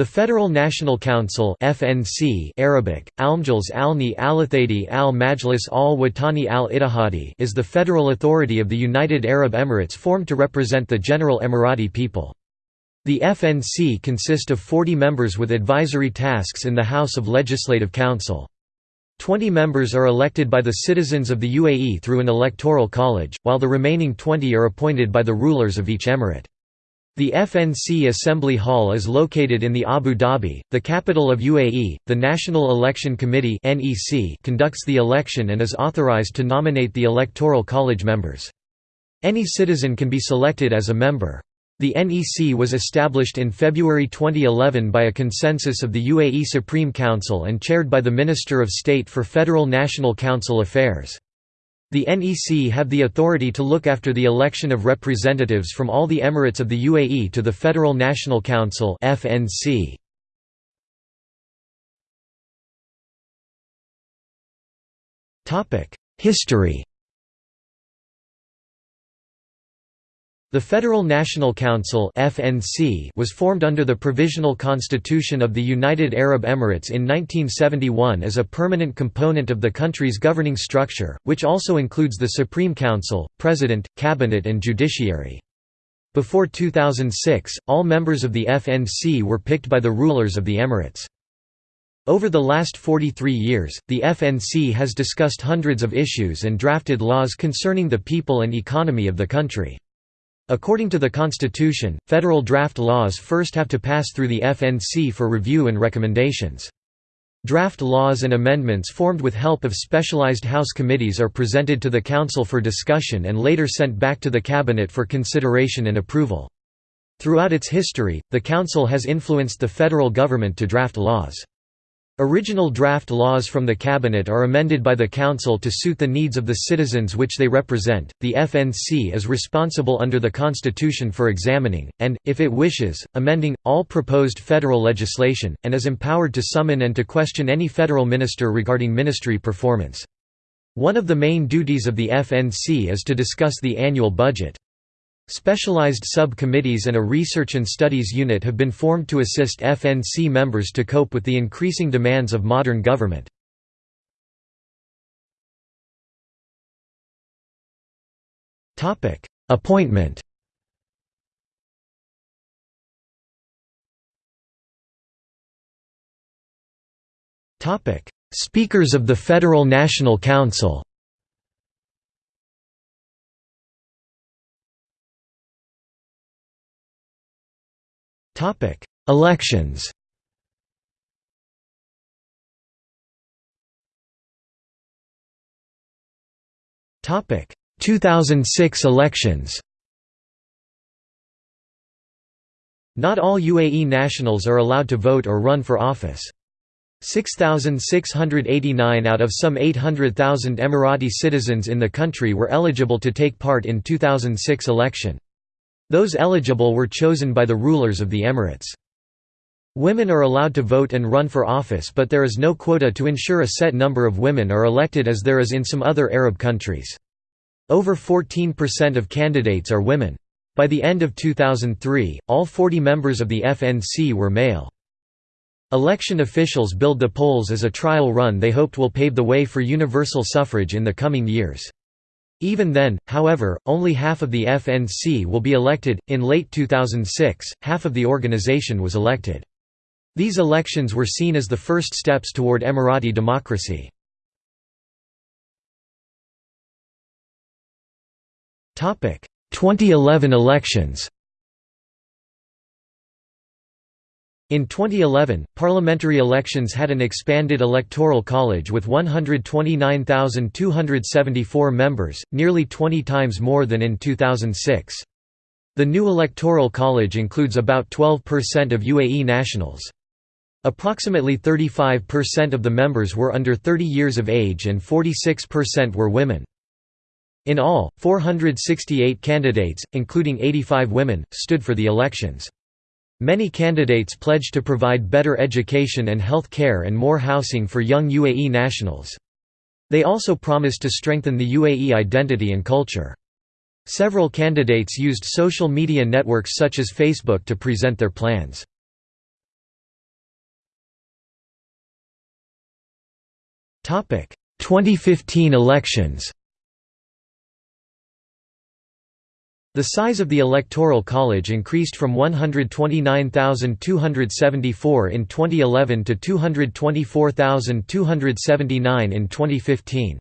The Federal National Council FNC Arabic, Almjlis Alni Alathadi al Majlis al Watani al Ittihadi is the federal authority of the United Arab Emirates formed to represent the general Emirati people. The FNC consist of 40 members with advisory tasks in the House of Legislative Council. Twenty members are elected by the citizens of the UAE through an electoral college, while the remaining 20 are appointed by the rulers of each emirate. The FNC Assembly Hall is located in the Abu Dhabi, the capital of UAE. The National Election Committee (NEC) conducts the election and is authorized to nominate the electoral college members. Any citizen can be selected as a member. The NEC was established in February 2011 by a consensus of the UAE Supreme Council and chaired by the Minister of State for Federal National Council Affairs. The NEC have the authority to look after the election of representatives from all the emirates of the UAE to the Federal National Council (FNC). History The Federal National Council (FNC) was formed under the Provisional Constitution of the United Arab Emirates in 1971 as a permanent component of the country's governing structure, which also includes the Supreme Council, President, Cabinet and Judiciary. Before 2006, all members of the FNC were picked by the rulers of the Emirates. Over the last 43 years, the FNC has discussed hundreds of issues and drafted laws concerning the people and economy of the country. According to the Constitution, federal draft laws first have to pass through the FNC for review and recommendations. Draft laws and amendments formed with help of specialized House committees are presented to the Council for discussion and later sent back to the Cabinet for consideration and approval. Throughout its history, the Council has influenced the federal government to draft laws. Original draft laws from the Cabinet are amended by the Council to suit the needs of the citizens which they represent. The FNC is responsible under the Constitution for examining, and, if it wishes, amending, all proposed federal legislation, and is empowered to summon and to question any federal minister regarding ministry performance. One of the main duties of the FNC is to discuss the annual budget. Specialized sub-committees and a research and studies unit have been formed to assist FNC members to cope with the increasing demands of modern government. Appointment Speakers of the Federal National Council Elections Topic 2006 elections Not all UAE nationals are allowed to vote or run for office. 6,689 out of some 800,000 Emirati citizens in the country were eligible to take part in 2006 election. Those eligible were chosen by the rulers of the emirates. Women are allowed to vote and run for office but there is no quota to ensure a set number of women are elected as there is in some other Arab countries. Over 14% of candidates are women. By the end of 2003, all 40 members of the FNC were male. Election officials billed the polls as a trial run they hoped will pave the way for universal suffrage in the coming years. Even then, however, only half of the FNC will be elected. In late 2006, half of the organization was elected. These elections were seen as the first steps toward Emirati democracy. Topic: 2011 elections. In 2011, parliamentary elections had an expanded electoral college with 129,274 members, nearly 20 times more than in 2006. The new electoral college includes about 12% of UAE nationals. Approximately 35% of the members were under 30 years of age and 46% were women. In all, 468 candidates, including 85 women, stood for the elections. Many candidates pledged to provide better education and health care and more housing for young UAE nationals. They also promised to strengthen the UAE identity and culture. Several candidates used social media networks such as Facebook to present their plans. Topic: 2015 elections. The size of the Electoral College increased from 129,274 in 2011 to 224,279 in 2015.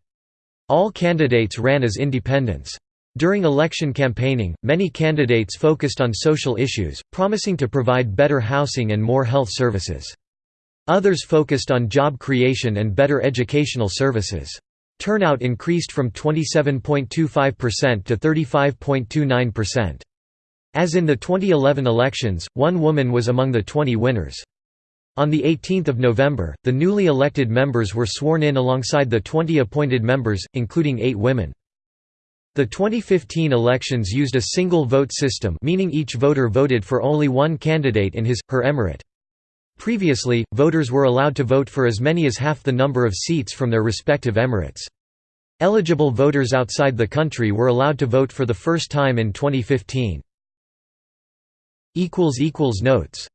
All candidates ran as independents. During election campaigning, many candidates focused on social issues, promising to provide better housing and more health services. Others focused on job creation and better educational services. Turnout increased from 27.25% to 35.29%. As in the 2011 elections, one woman was among the 20 winners. On 18 November, the newly elected members were sworn in alongside the 20 appointed members, including eight women. The 2015 elections used a single vote system meaning each voter voted for only one candidate in his, her emirate. Previously, voters were allowed to vote for as many as half the number of seats from their respective emirates. Eligible voters outside the country were allowed to vote for the first time in 2015. Notes